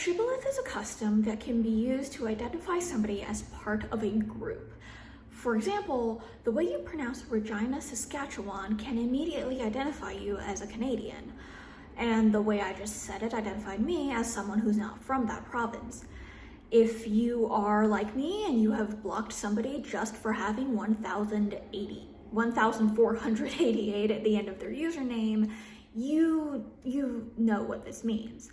shibboleth is a custom that can be used to identify somebody as part of a group. For example, the way you pronounce Regina, Saskatchewan can immediately identify you as a Canadian. And the way I just said it identified me as someone who's not from that province. If you are like me and you have blocked somebody just for having 1,080, 1,488 at the end of their username, you, you know what this means.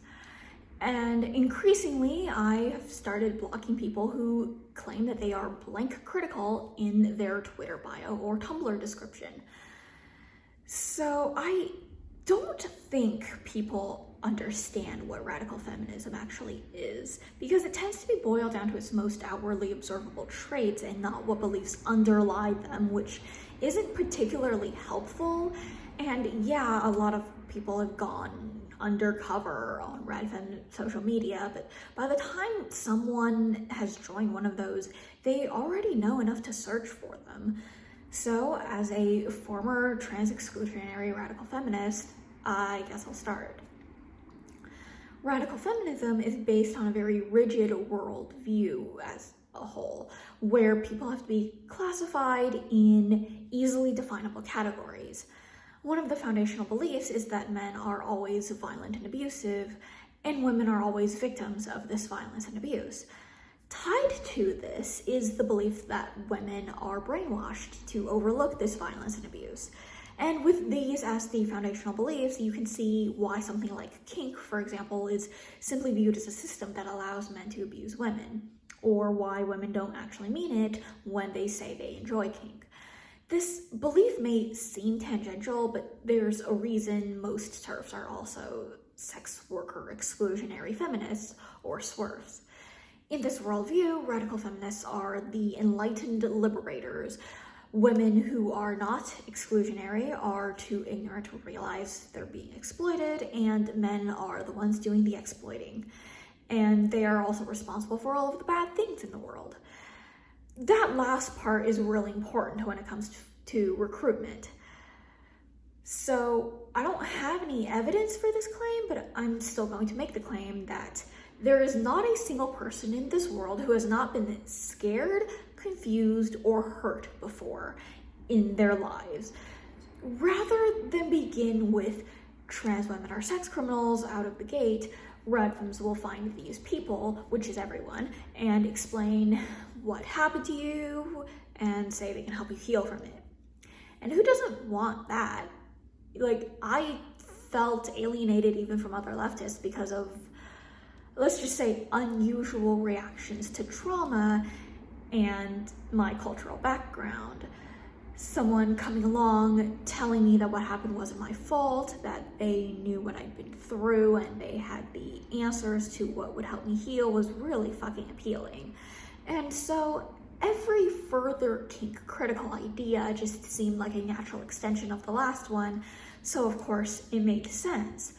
And increasingly, I have started blocking people who claim that they are blank critical in their Twitter bio or Tumblr description. So I don't think people understand what radical feminism actually is because it tends to be boiled down to its most outwardly observable traits and not what beliefs underlie them, which isn't particularly helpful. And yeah, a lot of people have gone undercover on Radfem social media, but by the time someone has joined one of those, they already know enough to search for them. So as a former trans exclusionary radical feminist, I guess I'll start. Radical feminism is based on a very rigid worldview as a whole, where people have to be classified in easily definable categories. One of the foundational beliefs is that men are always violent and abusive, and women are always victims of this violence and abuse. Tied to this is the belief that women are brainwashed to overlook this violence and abuse. And with these as the foundational beliefs, you can see why something like kink, for example, is simply viewed as a system that allows men to abuse women, or why women don't actually mean it when they say they enjoy kink. This belief may seem tangential, but there's a reason most TERFs are also sex worker exclusionary feminists, or SWERFs. In this worldview, radical feminists are the enlightened liberators Women who are not exclusionary are too ignorant to realize they're being exploited, and men are the ones doing the exploiting. And they are also responsible for all of the bad things in the world. That last part is really important when it comes to recruitment. So I don't have any evidence for this claim, but I'm still going to make the claim that there is not a single person in this world who has not been scared, confused, or hurt before in their lives. Rather than begin with trans women are sex criminals out of the gate, Radfems will find these people, which is everyone, and explain what happened to you and say they can help you heal from it. And who doesn't want that? Like, I felt alienated even from other leftists because of let's just say unusual reactions to trauma and my cultural background. Someone coming along telling me that what happened wasn't my fault, that they knew what I'd been through and they had the answers to what would help me heal was really fucking appealing. And so every further kink critical idea just seemed like a natural extension of the last one, so of course it made sense.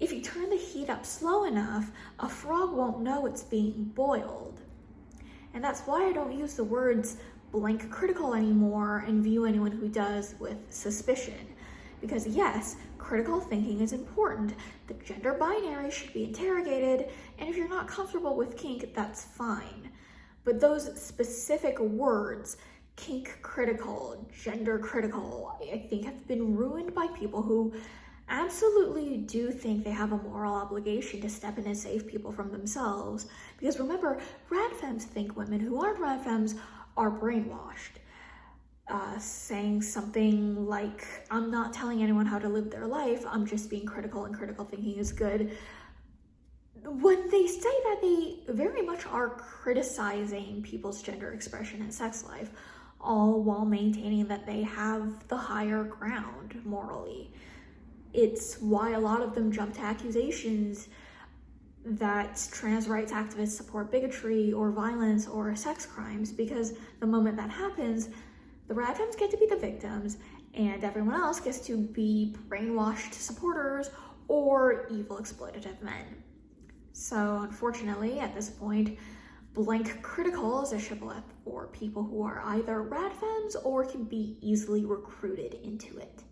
If you turn the heat up slow enough, a frog won't know it's being boiled. And that's why I don't use the words blank critical anymore and view anyone who does with suspicion. Because yes, critical thinking is important. The gender binary should be interrogated, and if you're not comfortable with kink, that's fine. But those specific words, kink critical, gender critical, I think have been ruined by people who absolutely do think they have a moral obligation to step in and save people from themselves. Because remember, radfems think women who aren't radfems are brainwashed. Uh, saying something like, I'm not telling anyone how to live their life, I'm just being critical and critical thinking is good. When they say that, they very much are criticizing people's gender expression and sex life, all while maintaining that they have the higher ground morally. It's why a lot of them jump to accusations that trans rights activists support bigotry or violence or sex crimes because the moment that happens, the radfems get to be the victims and everyone else gets to be brainwashed supporters or evil exploitative men. So unfortunately, at this point, blank critical is a shibboleth for people who are either rad radfems or can be easily recruited into it.